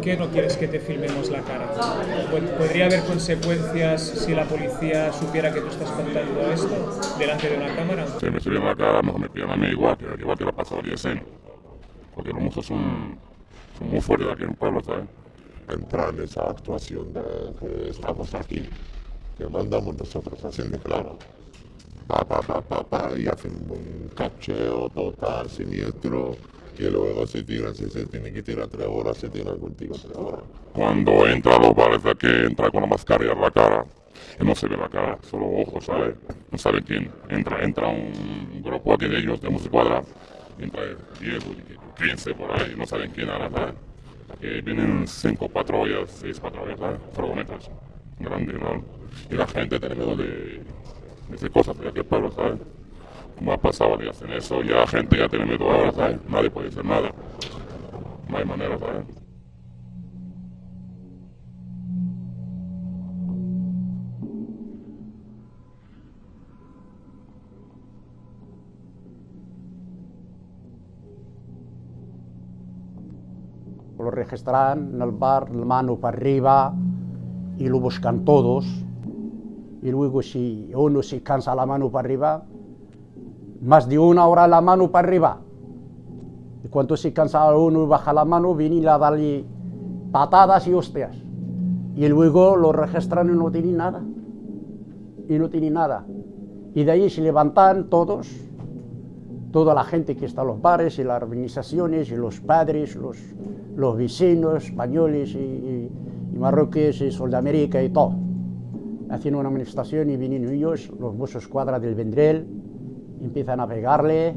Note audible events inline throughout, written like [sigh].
¿por qué no quieres que te filmemos la cara? ¿Podría haber consecuencias si la policía supiera que tú estás contando esto delante de una cámara? Si me subieron la cara, mejor me pillan a mí igual, que igual que la pasado 10 años. Porque los musos son, son muy fuertes aquí en el pueblo, ¿sabes? Entrar en esa actuación de que estamos aquí, que mandamos nosotros haciendo claro. Pa, pa, pa, pa, pa, y hacen un cacheo total, siniestro, y luego se tiran, si se tiene que tirar tres horas, se tiran contigo tres horas. Cuando entra lo parece que entra con la mascarilla en la cara. No se ve la cara, solo ojos, ¿sabes? No saben quién. Entra, entra un grupo aquí de ellos, de música cuadra. Entra 10 o 15 por ahí, no saben quién ¿sabes? Que vienen cinco patrullas, seis patrullas, ¿sabes? Furgonetas. Grandes, ¿no? Y la gente tiene miedo de, de cosas de aquel pueblo, ¿sabes? Como ha pasado y hacen eso, ya gente ya tiene miedo ahora, ¿sabes? Nadie puede hacer nada. No hay manera, ¿sabes? Lo registran en el bar, la mano para arriba y lo buscan todos. Y luego si uno se cansa la mano para arriba, más de una hora la mano para arriba. Y cuando se cansa uno y baja la mano, vienen a darle patadas y hostias. Y luego lo registran y no tienen nada. Y no tienen nada. Y de ahí se levantan todos, toda la gente que está en los bares y las organizaciones y los padres, los, los vecinos españoles y, y, y marroquíes y Sudamérica y todo. Haciendo una manifestación y vienen ellos, los mozos cuadra del Vendrell, empiezan a pegarle,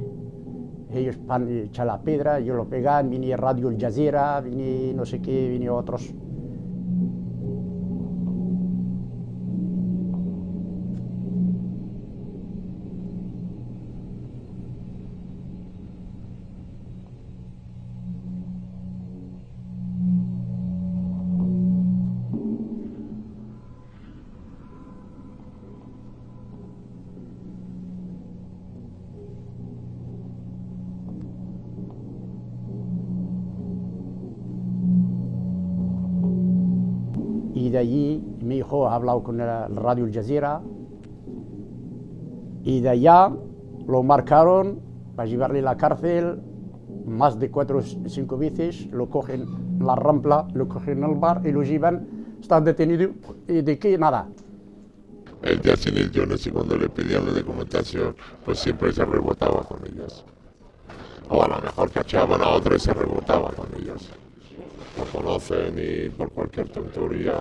ellos van la piedra, ellos lo pegan, viene Radio El Jazeera, viene no sé qué, viene otros. De allí mi hijo ha hablado con la Radio El Jazeera y de allá lo marcaron para llevarle a la cárcel más de cuatro o cinco veces, lo cogen en la rampla, lo cogen en el bar y lo llevan, está detenido y de qué nada. El día sin el Jones y cuando le pedían la documentación, pues siempre se rebotaba con ellos. O a lo mejor cachaban a otro y se rebotaba con ellos Lo conocen y por cualquier tontería,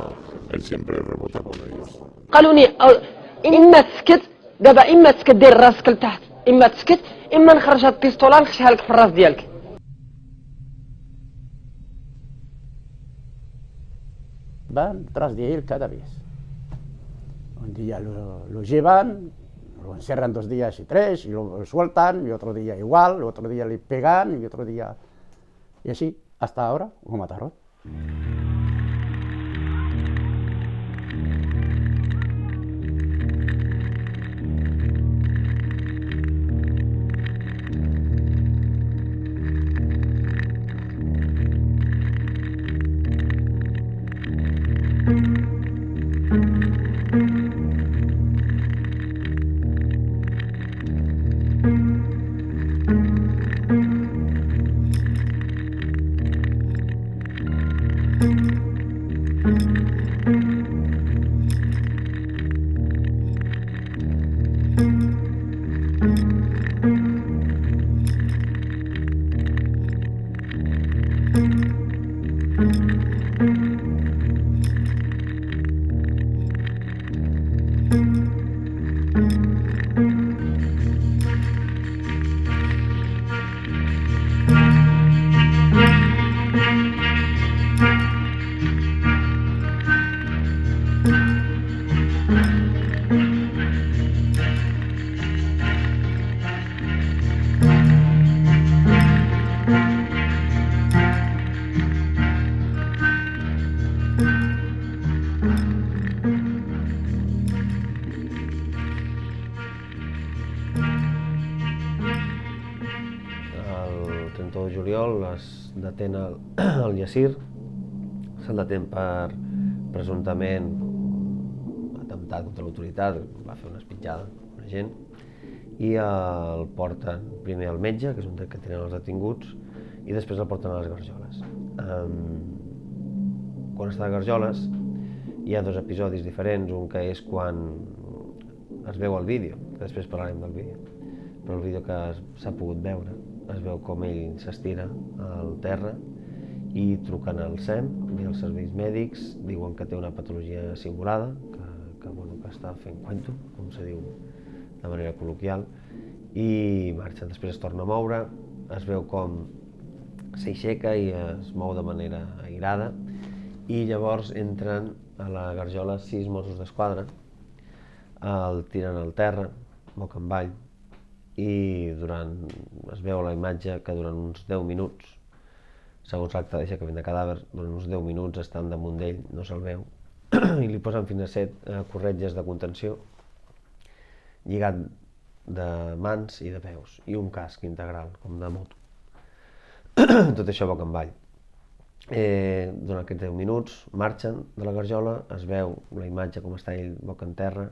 él siempre rebota con ellos. قالوا لي أو- اما تسكت دابا اما تسكت دير راسك لتحت اما تسكت اما نخرج هاد البيستوله نخشيها لك في الراس ديالك van tras de él cada vez. Un día lo, lo llevan, lo encerran dos días y tres, y lo sueltan, y otro día igual, y otro día le pegan, y otro día... Y así, hasta ahora, lo mataron. Juliol es detén el, [clears throat] el Yassir se'l detén per presumptament atemptat contra l'autoritat, va fer una espitjada a una gent, i el porten primer al metge, que és un que tenen els detinguts, i després el porten a les Garjoles. Um, quan està a Garjoles hi ha dos episodis diferents, un que és quan es veu el vídeo, després parlarem del vídeo, però el vídeo que s'ha pogut veure es veu com ell s'estira al terra i truquen al SEM i als serveis mèdics, diuen que té una patologia simulada, que, que, bueno, que està fent cuento, com se diu de manera col·loquial, i marxa. Després es torna a moure, es veu com s'aixeca i es mou de manera airada, i llavors entren a la garjola sis Mossos d'Esquadra, el tiren al terra, boca avall, i durant, es veu la imatge que durant uns 10 minuts, segons l'acte d'aixecament de cadàver, durant uns 10 minuts estan damunt d'ell, no se'l veu, [clears throat] i li posen fins a 7 eh, corretges de contenció, lligat de mans i de peus, i un casc integral, com de moto. [clears throat] Tot això boca en avall. Eh, durant aquests 10 minuts marxen de la garjola, es veu la imatge com està ell boca en terra,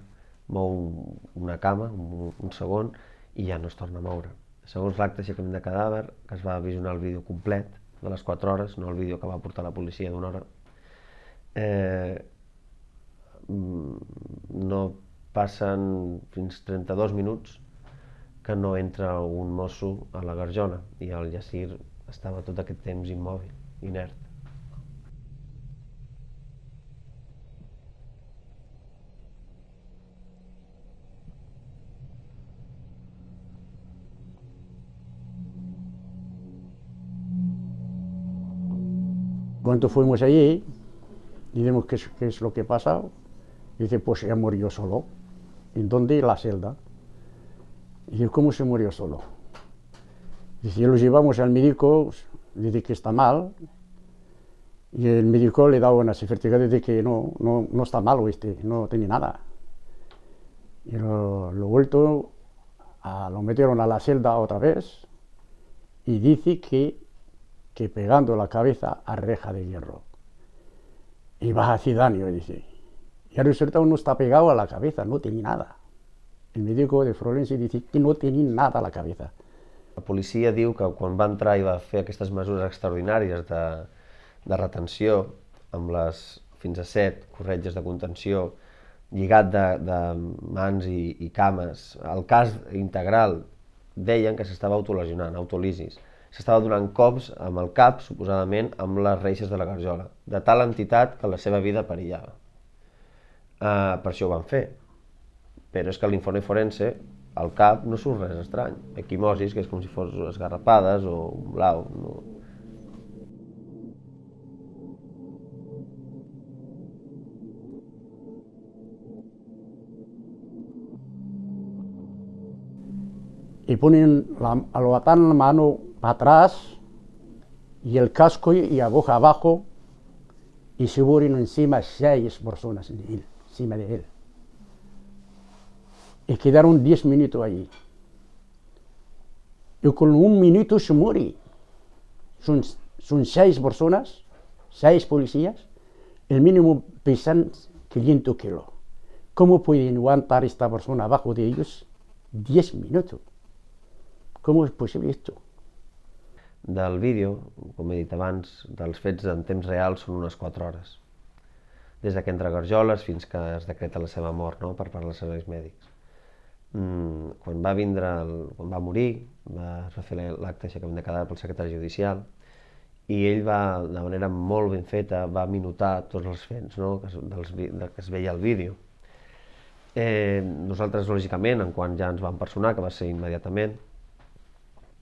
mou una cama, un, un segon, i ja no es torna a moure. Segons l'acte aixecament de cadàver, que es va visionar el vídeo complet de les 4 hores, no el vídeo que va portar la policia d'una hora, eh, no passen fins 32 minuts que no entra un mosso a la garjola i el Yassir estava tot aquest temps immòbil, inert. Cuando fuimos allí, dijimos qué es, qué es lo que pasa. Dice, pues ya murió solo. ¿En dónde? La celda. Dice, ¿cómo se murió solo? Dice, lo llevamos al médico, dice que está mal. Y el médico le da una certificado de que no, no, no está mal, este, no tiene nada. Y lo, lo vuelto, a, lo metieron a la celda otra vez y dice que que pegando la cabeza a reja de hierro. Y va a hacer daño, dice. Y al resultado no está pegado a la cabeza, no tiene nada. El médico de Florence dice que no tiene nada a la cabeza. La policia diu que quan va entrar i va fer aquestes mesures extraordinàries de, de retenció, amb les fins a set corretges de contenció, lligat de, de mans i, i cames, el cas integral deien que s'estava autolesionant, autolisis s'estava donant cops amb el cap, suposadament, amb les reixes de la garjola, de tal entitat que la seva vida perillava. Uh, per això ho van fer. Però és que l'informe forense, al cap no surt res estrany. Equimosis, que és com si fos esgarrapades o un blau. No. Y ponen la, la mano atrás y el casco y aguja abajo y se suben encima seis personas encima de él. Y quedaron diez minutos allí. Y con un minuto se muere. Son, son seis personas, seis policías, el mínimo pesan 500 kilos. ¿Cómo pueden aguantar esta persona abajo de ellos diez minutos? ¿Cómo es posible esto? Del vídeo, com he dit abans, dels fets en temps real són unes 4 hores. Des de que entra Garjoles fins que es decreta la seva mort no? per part dels serveis mèdics. Mm, quan va vindre, el, quan va morir, va, es va fer l'acte d'aixecament de cadàver pel secretari judicial i ell va, de manera molt ben feta, va minutar tots els fets no? que, dels, de, que es veia al vídeo. Eh, nosaltres, lògicament, en quan ja ens vam personar, que va ser immediatament,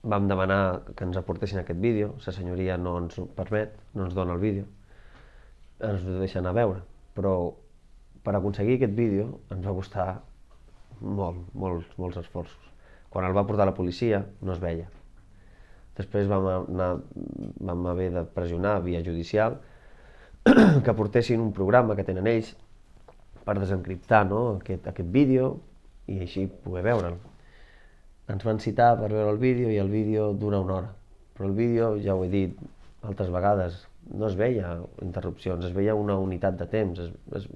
vam demanar que ens aportessin aquest vídeo, la senyoria no ens ho permet, no ens dona el vídeo, ens ho deixen a veure, però per aconseguir aquest vídeo ens va costar molt, molts, molts esforços. Quan el va portar la policia no es veia. Després vam, anar, vam haver de pressionar via judicial [clears throat] que portessin un programa que tenen ells per desencriptar no, aquest, aquest vídeo i així poder veure'l ens van citar per veure el vídeo i el vídeo dura una hora. Però el vídeo, ja ho he dit altres vegades, no es veia interrupcions, es veia una unitat de temps, es, es,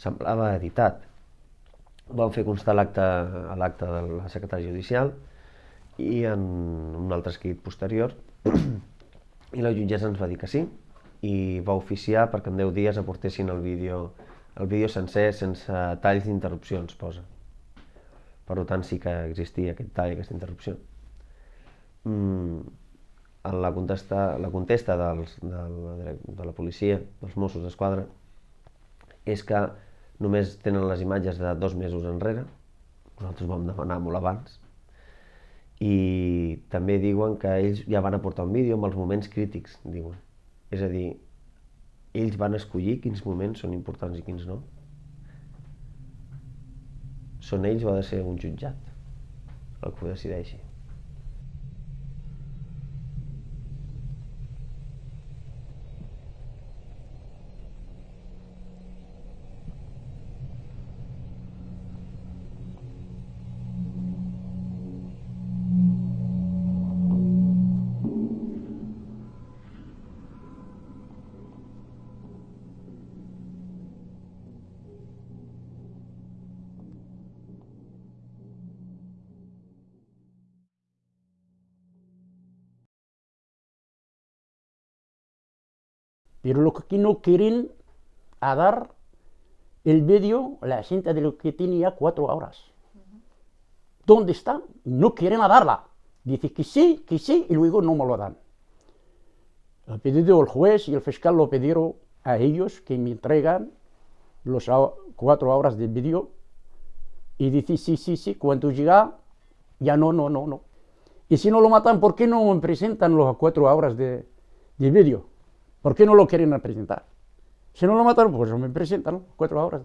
semblava editat. Vam fer constar l'acte a l'acte de la secretària judicial i en un altre escrit posterior [clears throat] i la jutgessa ens va dir que sí i va oficiar perquè en 10 dies aportessin el vídeo, el vídeo sencer sense talls d'interrupcions, posa. Per tant, sí que existia aquest tall, aquesta interrupció. Mm, en la contesta, la contesta dels, de, la, de la policia, dels Mossos d'Esquadra, és que només tenen les imatges de dos mesos enrere, nosaltres vam demanar molt abans, i també diuen que ells ja van aportar un vídeo amb els moments crítics, diuen. És a dir, ells van escollir quins moments són importants i quins no. Són ells o ha de ser un jutjat el que ho decideixi. Pero lo que no quieren a dar el vídeo, la gente de lo que tenía cuatro horas. ¿Dónde está? No quieren a darla. Dice que sí, que sí, y luego no me lo dan. Ha pedido el juez y el fiscal lo pidieron a ellos que me entregan los cuatro horas de vídeo y dice sí, sí, sí, cuando llega, ya no, no, no, no. Y si no lo matan, ¿por qué no me presentan las cuatro horas de, de vídeo? ¿Por qué no lo quieren presentar? Si no lo mataron, pues me presentan cuatro horas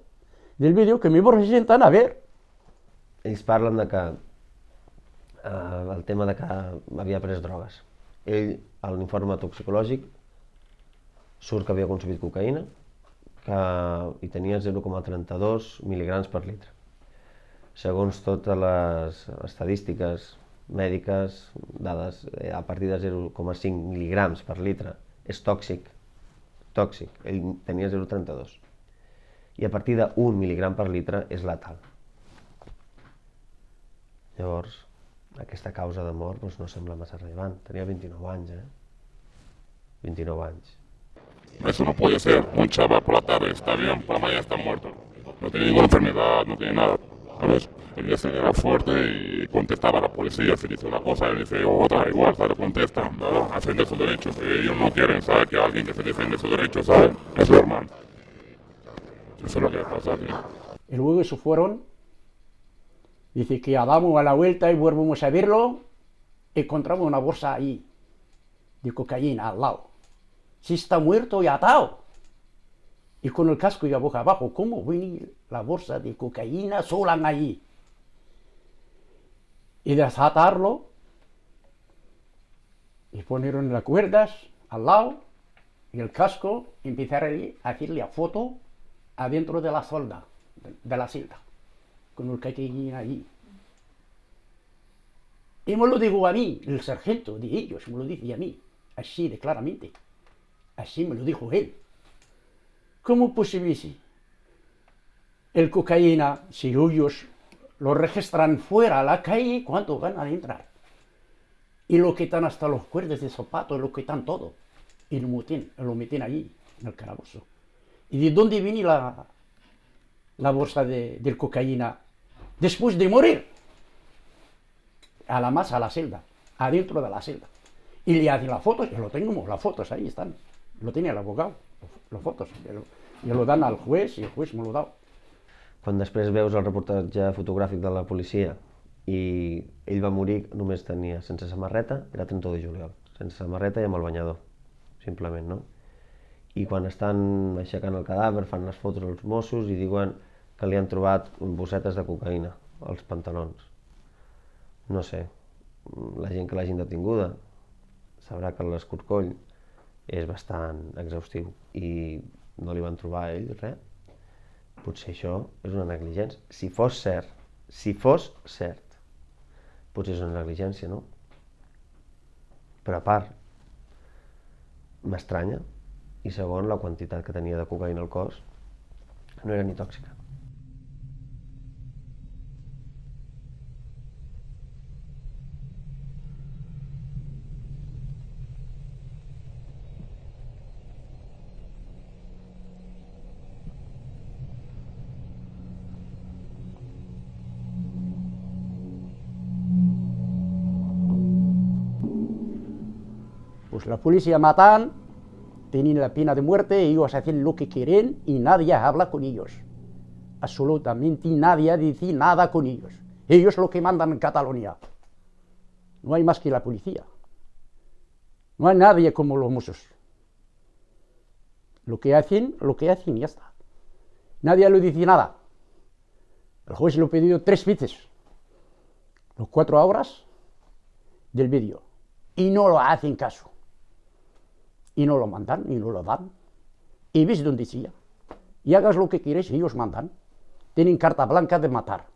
del vídeo que me presentan a ver. Ells parlen de que eh, el tema de que havia pres drogues. Ell, a l'informe toxicològic, surt que havia consumit cocaïna que hi tenia 0,32 mil·ligrams per litre. Segons totes les estadístiques mèdiques, dades eh, a partir de 0,5 mil·ligrams per litre, és tòxic, tòxic, ell tenia 0,32 i a partir de 1 mil·ligram per litre és letal. Llavors, aquesta causa de mort doncs, no sembla massa rellevant. Tenia 29 anys, eh? 29 anys. Eso no puede ser. Un chaval por la tarde está bien, por la mañana está muerto. No tiene ninguna enfermedad, no tiene nada. ¿Sabes? El día se era fuerte y contestaba a la policía, se dice una cosa, él dice otra, igual, ¿sabes? Contesta, ¿verdad? Defiende sus derechos. Ellos no quieren, ¿sabes? Que alguien que se defiende sus derechos, ¿sabes? Es su hermano. Eso es lo que pasa aquí. Y luego se fueron. Dice que ya damos a la vuelta y volvemos a verlo. Encontramos una bolsa ahí de cocaína al lado. Si está muerto y atado. Y con el casco y la boca abajo, ¿cómo viene la bolsa de cocaína sola ahí? Y desatarlo y ponieron las cuerdas al lado y el casco y empezaron a hacerle a foto adentro de la solda, de, la celda, con el cocaína ahí. Y me lo dijo a mí, el sargento de ellos, me lo dice a mí, así de claramente. Así me lo dijo él. ¿Cómo posible el cocaína, si ellos lo registran fuera a la calle, cuánto van a entrar? Y lo quitan hasta los cuerdas de zapatos, lo quitan todo. Y lo meten, lo meten allí, en el calabozo. ¿Y de dónde viene la, la bolsa de, de cocaína? Después de morir. A la masa, a la celda, adentro de la celda. Y le hacen las fotos, y lo tenemos, las fotos ahí están. Lo tiene el abogado, las fotos. I lo dan al juez i el juez me lo dau. Quan després veus el reportatge fotogràfic de la policia i ell va morir, només tenia sense samarreta, era 31 de juliol, sense samarreta i amb el banyador, simplement, no? I quan estan aixecant el cadàver, fan les fotos als Mossos i diuen que li han trobat bossetes de cocaïna als pantalons. No sé, la gent que l'hagin detinguda sabrà que l'escorcoll és bastant exhaustiu i no li van trobar a ell res, potser això és una negligència. Si fos cert, si fos cert, potser és una negligència, no? Però a part, m'estranya, i segon, la quantitat que tenia de cocaïna al cos no era ni tòxica. Pues la policía matan, tienen la pena de muerte, ellos hacen lo que quieren y nadie habla con ellos. Absolutamente nadie dice nada con ellos. Ellos lo que mandan en Cataluña. No hay más que la policía. No hay nadie como los mozos. Lo que hacen, lo que hacen y ya está. Nadie le dice nada. El juez lo ha pedido tres veces. Los cuatro horas del vídeo. Y no lo hacen caso y no lo mandan y no lo dan. Y ves donde decía, y hagas lo que quieres, ellos mandan. Tienen carta blanca de matar.